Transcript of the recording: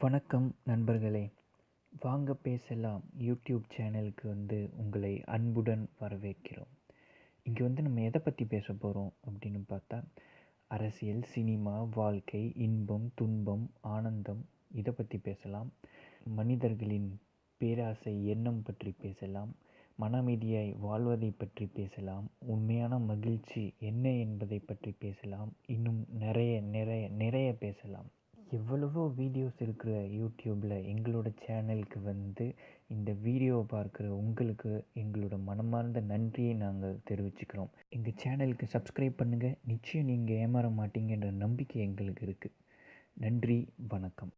வணக்கம் நண்பர்களே. வாங்க பேசலாம். யூடியூப் சேனலுக்கு வந்து உங்களை அன்புடன் வரவேற்கிறோம். இங்கே வந்து நம்ம எதை பற்றி பேச போகிறோம் அப்படின்னு பார்த்தா அரசியல் சினிமா வாழ்க்கை இன்பம் துன்பம் ஆனந்தம் இதை பற்றி பேசலாம். மனிதர்களின் பேராசை எண்ணம் பற்றி பேசலாம். மன அமைதியாய் வாழ்வதை பற்றி பேசலாம். உண்மையான மகிழ்ச்சி என்ன என்பதை பற்றி பேசலாம். இன்னும் நிறைய நிறைய எவ்வளவோ வீடியோஸ் இருக்கிற யூடியூப்பில் எங்களோட சேனலுக்கு வந்து இந்த வீடியோவை பார்க்குற உங்களுக்கு எங்களோட மனமார்ந்த நன்றியை நாங்கள் தெரிவிச்சுக்கிறோம். எங்கள் சேனலுக்கு சப்ஸ்கிரைப் பண்ணுங்கள் நிச்சயம் நீங்கள் ஏமாற மாட்டீங்கன்ற நம்பிக்கை எங்களுக்கு இருக்குது நன்றி வணக்கம்.